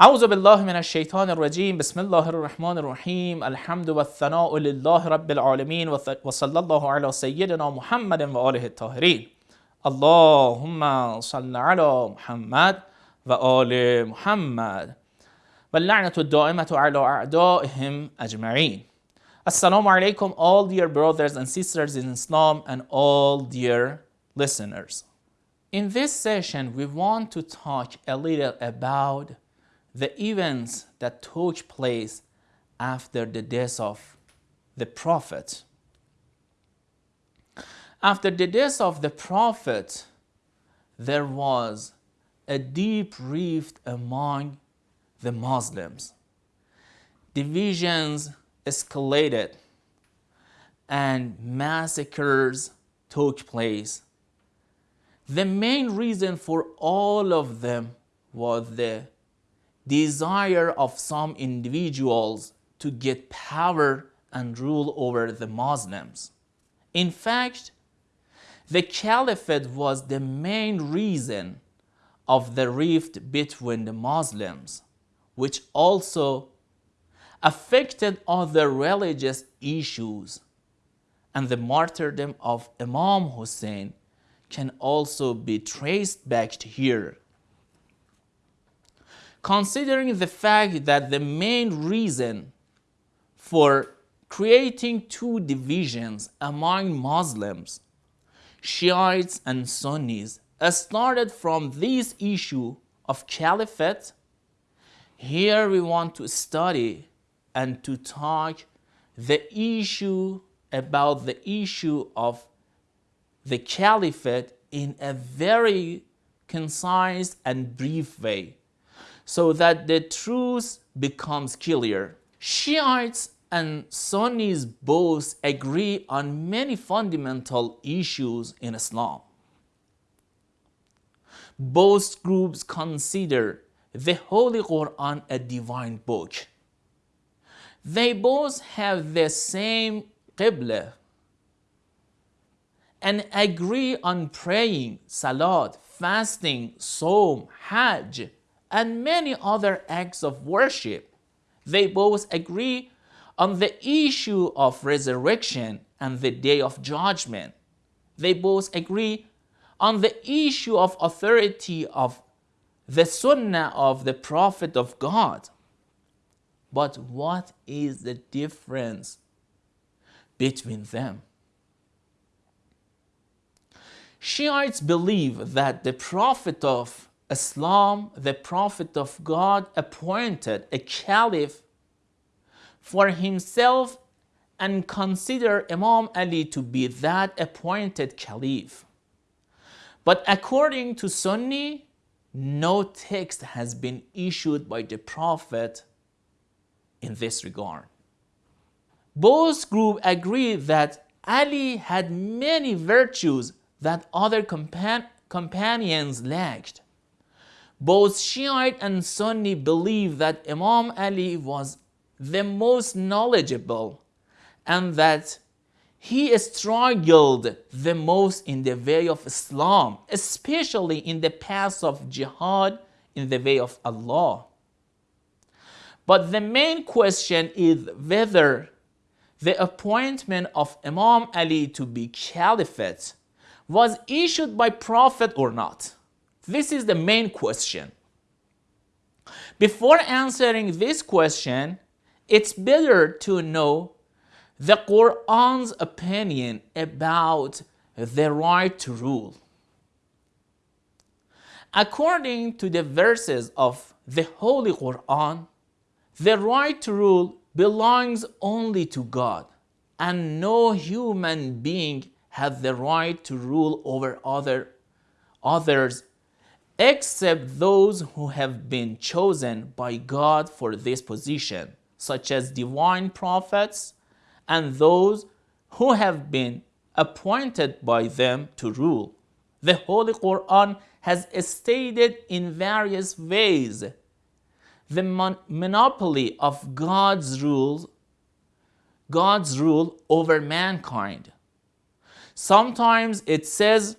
أعوذ بالله من الشيطان الرجيم بسم الله الرحمن الرحيم الحمد والثناء لله رب العالمين وصلى الله على سيدنا محمد وآله الطاهرين اللهم صل على محمد وآل محمد واللعنة الدائمة على أعدائهم أجمعين Assalamu alaikum all dear brothers and sisters in Islam and all dear listeners. In this session we want to talk a little about the events that took place after the death of the Prophet. After the death of the Prophet, there was a deep rift among the Muslims. Divisions escalated and massacres took place. The main reason for all of them was the desire of some individuals to get power and rule over the Muslims. In fact, the caliphate was the main reason of the rift between the Muslims, which also affected other religious issues. And the martyrdom of Imam Hussein can also be traced back to here. Considering the fact that the main reason for creating two divisions among Muslims, Shiites and Sunnis, started from this issue of caliphate, here we want to study and to talk the issue about the issue of the caliphate in a very concise and brief way so that the truth becomes clear. Shiites and Sunnis both agree on many fundamental issues in Islam. Both groups consider the Holy Quran a divine book. They both have the same Qibla and agree on praying, salat, fasting, Sawm, Hajj, and many other acts of worship. They both agree on the issue of resurrection and the day of judgment. They both agree on the issue of authority of the sunnah of the prophet of God. But what is the difference between them? Shiites believe that the prophet of Islam, the prophet of God, appointed a caliph for himself and consider Imam Ali to be that appointed caliph. But according to Sunni, no text has been issued by the prophet in this regard. Both groups agree that Ali had many virtues that other compan companions lacked. Both Shiite and Sunni believe that Imam Ali was the most knowledgeable and that he struggled the most in the way of Islam, especially in the path of jihad in the way of Allah. But the main question is whether the appointment of Imam Ali to be caliphate was issued by Prophet or not. This is the main question. Before answering this question, it's better to know the Quran's opinion about the right to rule. According to the verses of the Holy Quran, the right to rule belongs only to God, and no human being has the right to rule over other, others except those who have been chosen by God for this position, such as divine prophets and those who have been appointed by them to rule. The Holy Quran has stated in various ways the mon monopoly of God's rule, God's rule over mankind. Sometimes it says,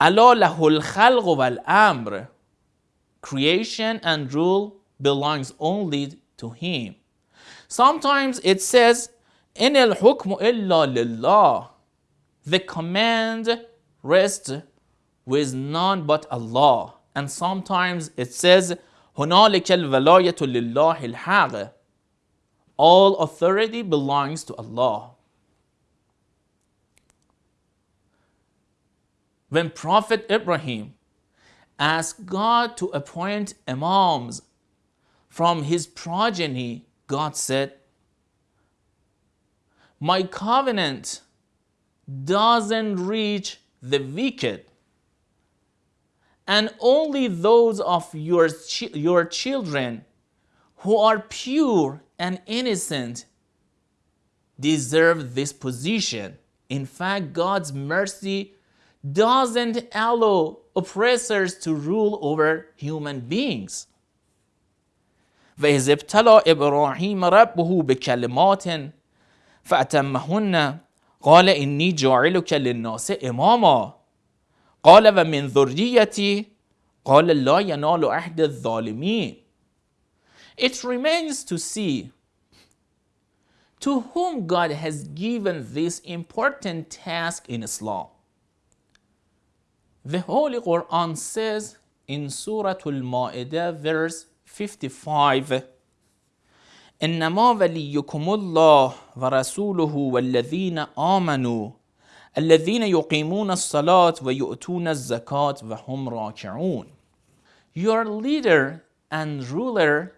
أَلَا لَهُ الْخَلْقُ وَالْأَمْرُ creation and rule belongs only to him. Sometimes it says, إن الحكم إلا لله. The command rests with none but Allah. And sometimes it says, هنالك الولاية لله الحق. All authority belongs to Allah. When Prophet Ibrahim asked God to appoint imams from his progeny, God said, My covenant doesn't reach the wicked, and only those of your, your children who are pure and innocent deserve this position. In fact, God's mercy doesn't allow oppressors to rule over human beings. وإذ ابتلى إبراهيم ربه بكلمات فأتمهن قال إني جاعلك للناس إماما قال ومن ذريتي قال لا ينال عهد الظالمين It remains to see to whom God has given this important task in Islam. The Holy Quran says in Surah Al-Ma'idah verse 55 إنما وليكم الله ورسوله والذين آمنوا الذين يقيمون الصلاة ويؤتون الزكاة وهم راكعون Your leader and ruler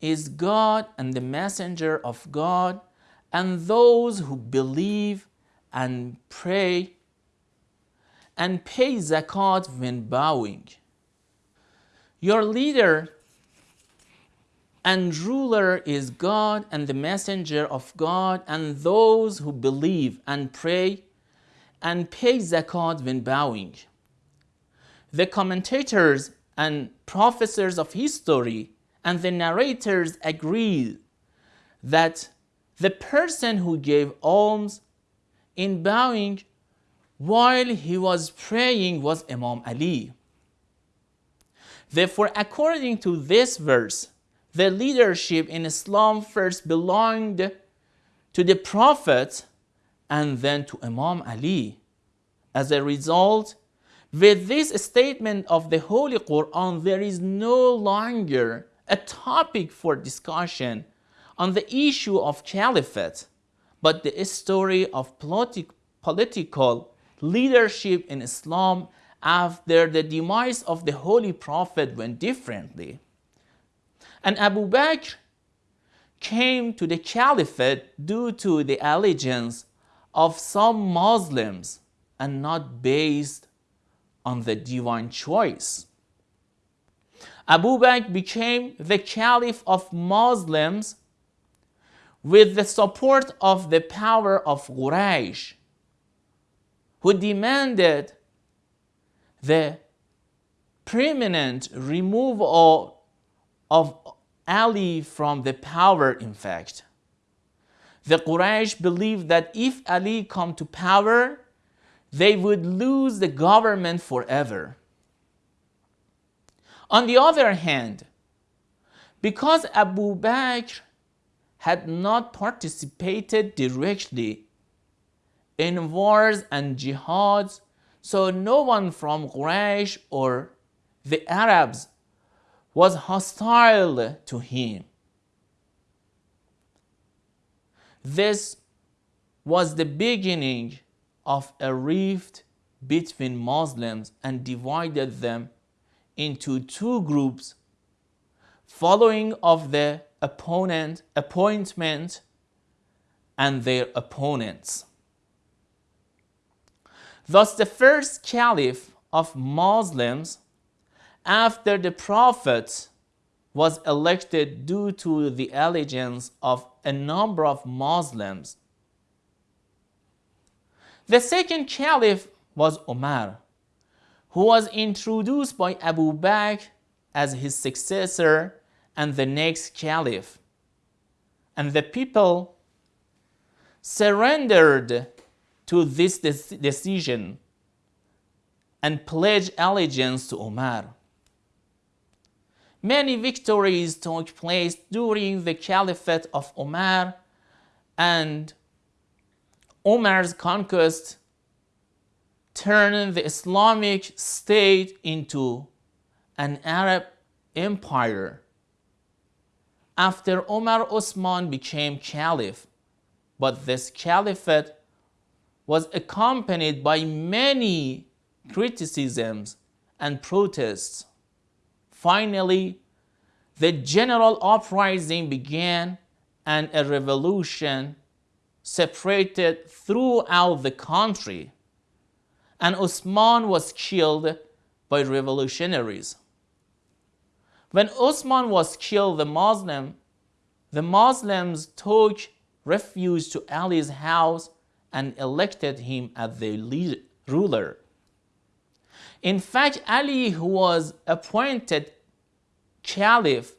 is God and the messenger of God and those who believe and pray and pay zakat when bowing. Your leader and ruler is God and the messenger of God and those who believe and pray and pay zakat when bowing. The commentators and professors of history and the narrators agree that the person who gave alms in bowing while he was praying was Imam Ali. Therefore, according to this verse, the leadership in Islam first belonged to the Prophet and then to Imam Ali. As a result, with this statement of the Holy Quran, there is no longer a topic for discussion on the issue of caliphate, but the story of politi political leadership in Islam after the demise of the Holy Prophet went differently. And Abu Bakr came to the caliphate due to the allegiance of some Muslims and not based on the divine choice. Abu Bakr became the caliph of Muslims with the support of the power of Quraysh, who demanded the permanent removal of Ali from the power in fact. The Quraysh believed that if Ali come to power, they would lose the government forever. On the other hand, because Abu Bakr had not participated directly in wars and jihads, so no one from Quraysh or the Arabs was hostile to him. This was the beginning of a rift between Muslims and divided them into two groups following of the opponent appointment and their opponents. Thus the first caliph of Muslims after the prophet was elected due to the allegiance of a number of Muslims. The second caliph was Omar, who was introduced by Abu Bakr as his successor and the next caliph. And the people surrendered to this decision and pledge allegiance to Omar. Many victories took place during the caliphate of Omar and Omar's conquest turned the Islamic State into an Arab empire. After Omar Osman became caliph, but this caliphate was accompanied by many criticisms and protests. Finally, the general uprising began and a revolution separated throughout the country. And Osman was killed by revolutionaries. When Osman was killed, the Muslim, the Muslims took refuge to Ali's house and elected him as leader, ruler. In fact, Ali, who was appointed caliph,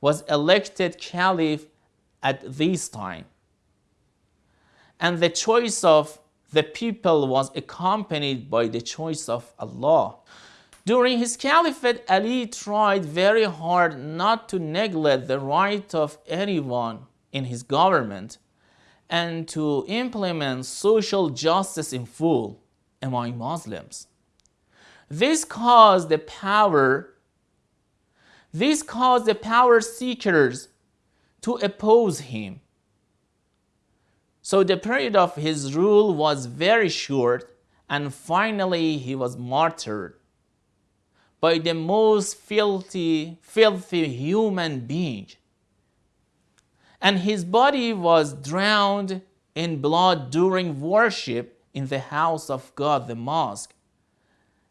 was elected caliph at this time. And the choice of the people was accompanied by the choice of Allah. During his caliphate, Ali tried very hard not to neglect the right of anyone in his government and to implement social justice in full among Muslims. This caused the power this caused the power seekers to oppose him. So the period of his rule was very short and finally he was martyred by the most filthy, filthy human being. And his body was drowned in blood during worship in the house of God, the mosque.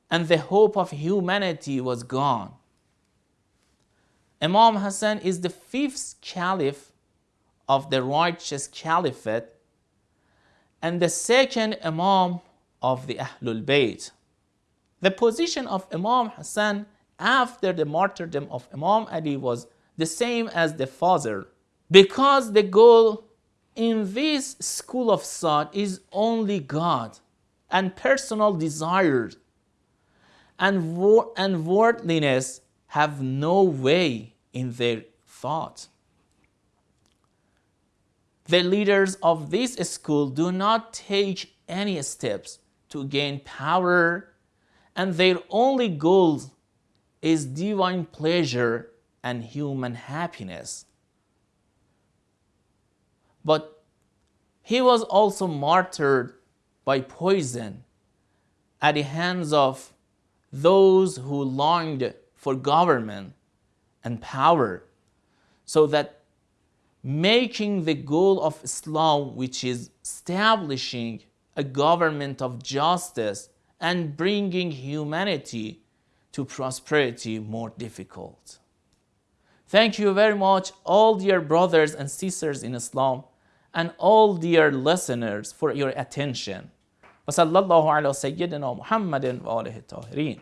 And the hope of humanity was gone. Imam Hassan is the fifth caliph of the righteous caliphate and the second Imam of the Ahlul Bayt. The position of Imam Hassan after the martyrdom of Imam Ali was the same as the father because the goal in this school of thought is only God and personal desires and, and worldliness have no way in their thought. The leaders of this school do not take any steps to gain power and their only goal is divine pleasure and human happiness. But he was also martyred by poison at the hands of those who longed for government and power, so that making the goal of Islam, which is establishing a government of justice and bringing humanity to prosperity more difficult. Thank you very much, all dear brothers and sisters in Islam, and all dear listeners for your attention. وصلى الله على سيدنا محمد وآله الطاهرين